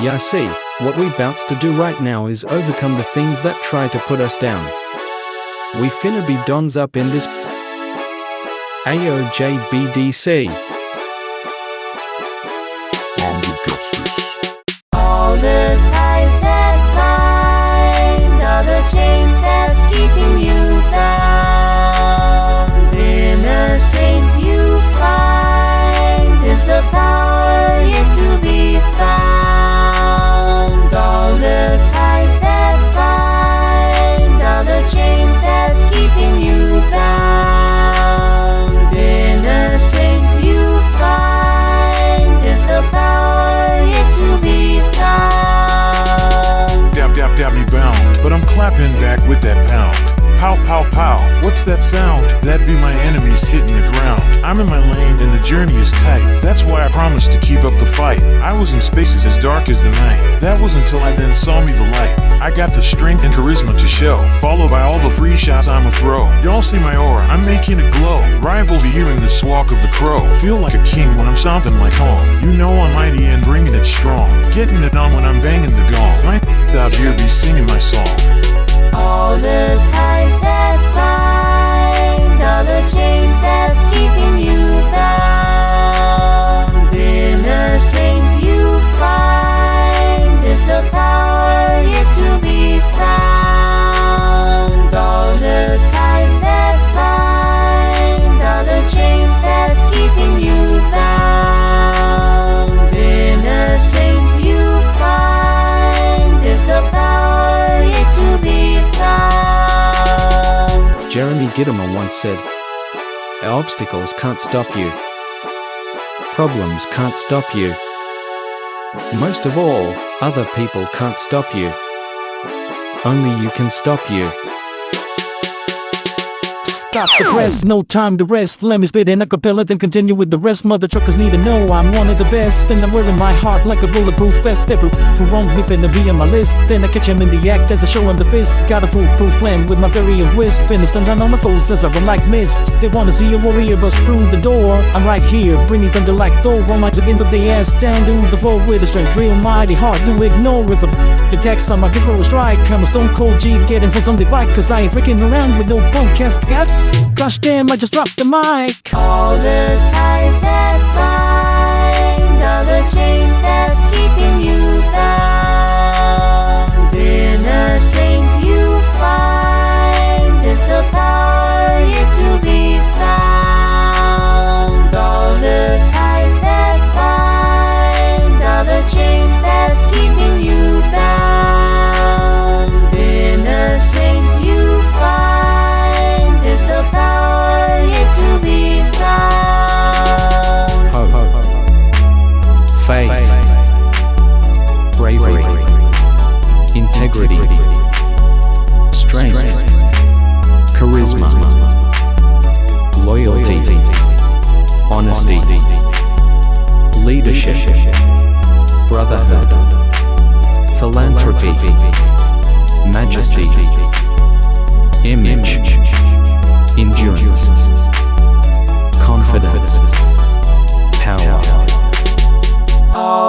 Yeah, see, what we bouts to do right now is overcome the things that try to put us down. We finna be dons up in this AOJBDC. Pow pow pow, what's that sound? That be my enemies hitting the ground. I'm in my lane and the journey is tight. That's why I promised to keep up the fight. I was in spaces as dark as the night. That was until I then saw me the light. I got the strength and charisma to show, followed by all the free shots I'ma throw. Y'all see my aura, I'm making it glow. Rivals be hearing the squawk of the crow. Feel like a king when I'm stomping like home. You know I'm mighty and bringing it strong. Getting it on when I'm banging the gong. Jeremy Gitomer once said, Obstacles can't stop you. Problems can't stop you. Most of all, other people can't stop you. Only you can stop you. Stop the press, no time to rest. Let me spit in a cappella, then continue with the rest. Mother truckers need to know I'm one of the best. And I'm wearing my heart like a bulletproof vest. Every who wrong me finna be on my list. Then I catch him in the act as I show him the fist. Got a foolproof plan with my very wrist. Finna stun down on my foes as I run like mist. They wanna see a warrior bust through the door. I'm right here, bringing thunder like Thor. One might again, but they ass down to the floor with a strength real mighty hard to ignore. If a detects on my give strike, I'm a stone cold G getting for something bike. Cause I ain't freaking around with no punk cast. Gosh damn, I just dropped the mic. All the ties that bind, faith, bravery, integrity, strength, charisma, loyalty, honesty, leadership, brotherhood, philanthropy, majesty, image, endurance,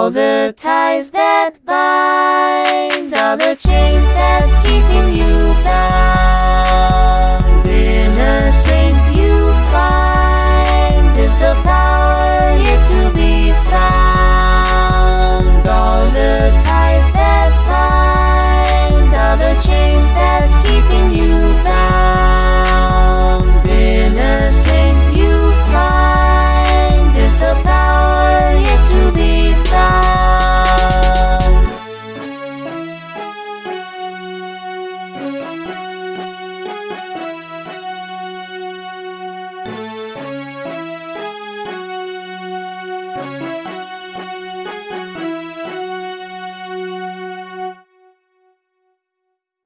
All the ties that bind, all the chains that's keeping you bound.